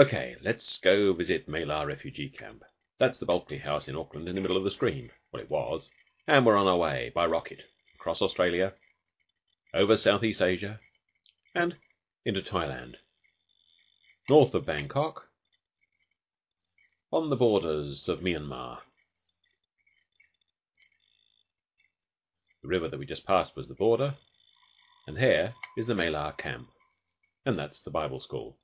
OK, let's go visit Mae La Refugee Camp. That's the Bulkley House in Auckland in the middle of the screen. Well, it was. And we're on our way by rocket across Australia, over Southeast Asia, and into Thailand. North of Bangkok, on the borders of Myanmar. The river that we just passed was the border, and here is the Mae La Camp, and that's the Bible School.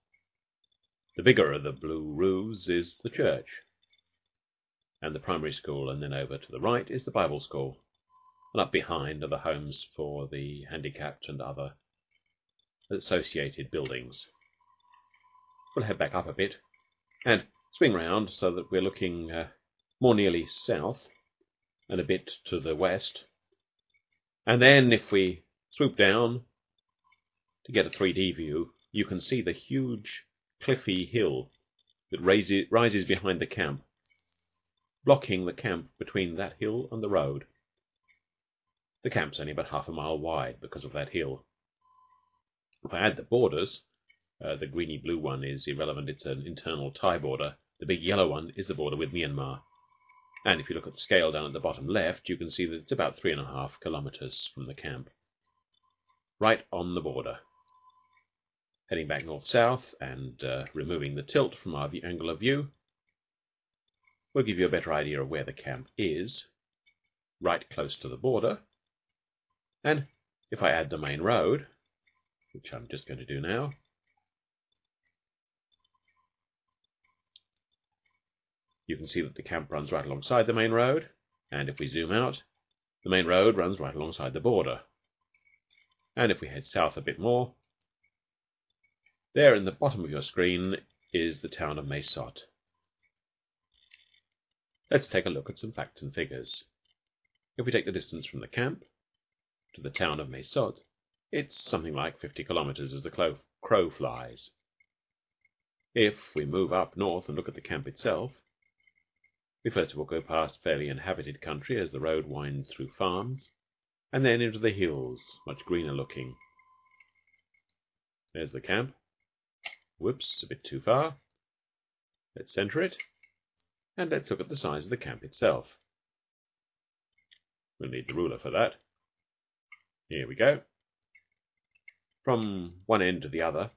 The bigger of the blue roofs is the church, and the primary school, and then over to the right is the Bible School, and up behind are the homes for the handicapped and other associated buildings. We'll head back up a bit and swing round so that we're looking uh, more nearly south and a bit to the west. And then, if we swoop down to get a 3D view, you can see the huge cliffy hill that rises behind the camp, blocking the camp between that hill and the road. The camp's only about half a mile wide because of that hill. If I add the borders, uh, the greeny blue one is irrelevant, it's an internal Thai border. The big yellow one is the border with Myanmar. And if you look at the scale down at the bottom left, you can see that it's about three and a half kilometers from the camp. Right on the border heading back north-south and uh, removing the tilt from our angle of view will give you a better idea of where the camp is, right close to the border. And if I add the main road, which I'm just going to do now, you can see that the camp runs right alongside the main road. And if we zoom out, the main road runs right alongside the border. And if we head south a bit more, there in the bottom of your screen is the town of Mae Sot. Let's take a look at some facts and figures. If we take the distance from the camp to the town of Mae Sot, it's something like 50 kilometers as the crow flies. If we move up north and look at the camp itself, we first of all go past fairly inhabited country as the road winds through farms, and then into the hills, much greener looking. There's the camp. Whoops, a bit too far. Let's center it. And let's look at the size of the camp itself. We'll need the ruler for that. Here we go. From one end to the other,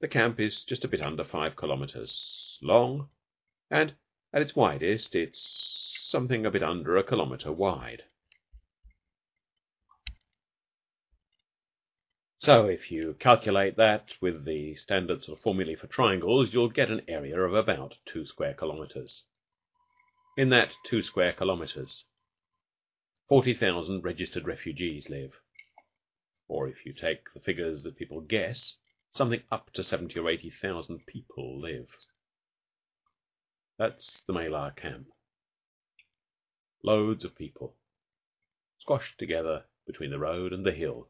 the camp is just a bit under five kilometers long, and at its widest, it's something a bit under a kilometer wide. So if you calculate that with the standard sort of formulae for triangles, you'll get an area of about two square kilometers. In that two square kilometers, 40,000 registered refugees live. Or if you take the figures that people guess, something up to 70 or 80,000 people live. That's the Mae La camp. Loads of people, squashed together between the road and the hill.